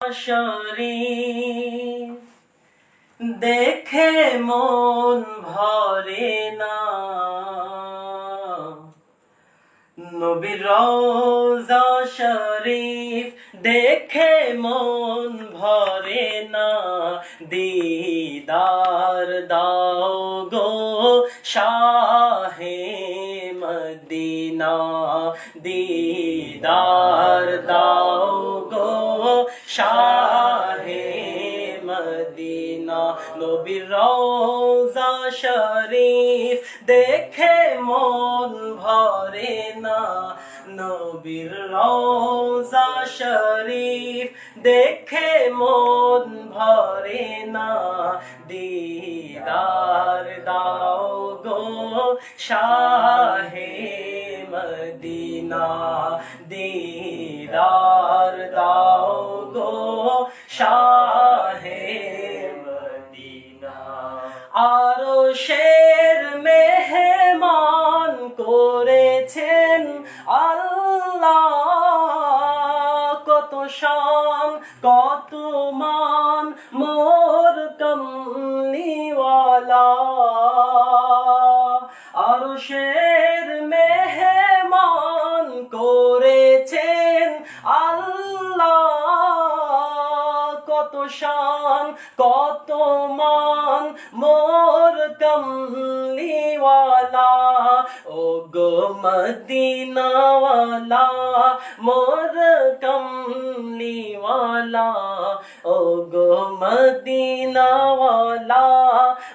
শরীফ দেখে মন ভরে না। নবীর রওজা শরীফ দেখে মন ভরে না। দিদার مدینہ دیدار داؤ گو شاہ মদিনা, নবীর রওজা শরীফ। দেখে মন ভরে না, নবীর রওজা শরীফ। দেখে মন ভরে না, দিদার দাও গো শাহে মদিনা। দিদার দাও গো শাহে আরও শের মেহমান করেছেন আল্লাহ। কত শান, কত মান, মোর কমনিওয়ালা আরও শের মেহমান করেছেন আল্লাহ। কত শান, কত মান کملی والا او گو مدینہ والا مور کملی والا او گو مدینہ والا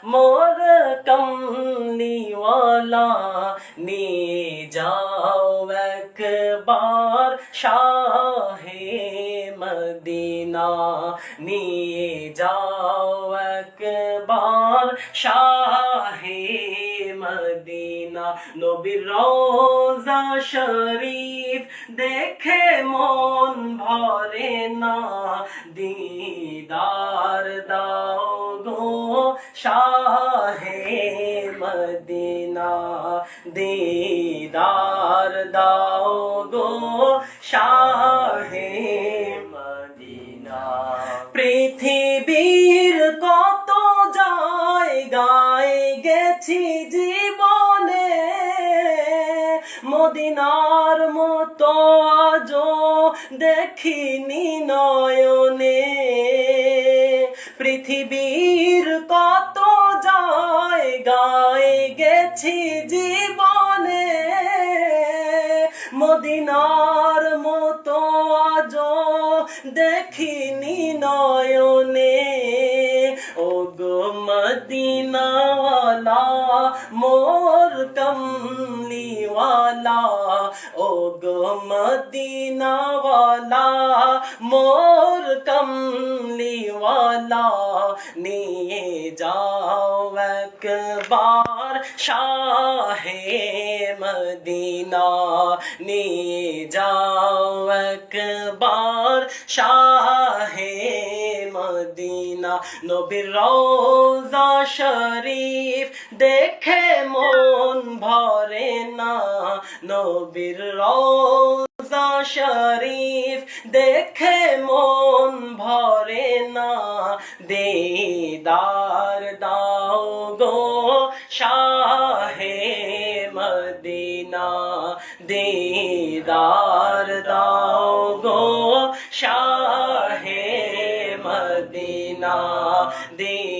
مور کملی والا نی جاؤ اکبار شاہ مدینہ نی جاؤ اکبار শাহে মদিনা, নবীর রোজা শরীফ দেখে মন ভরে না। দিদার দাও গো শাহে মদিনা, দিদার দাও গো শাহে মদিনা। পৃথিবীর মদিনার মতো আজো দেখিনি নয়নে। পৃথিবীর কত জায়গায় গেছি জীবনে। মদিনার মতো আজো দেখিনি নয়নে। ও গো والا مور کملی والا او گو مدینہ والا مور کملی والا نیے جاؤ اکبار شاہ مدینہ، نیے جاؤ اکبار شاہ مدینہ، نو برو শরীফ দেখে মন ভরে না নবীর রওজা শরীফ দেখে মন ভরে না দিদার দাও গো শাহে মদিনা দিদার দাও গো শাহে মদিনা দিদার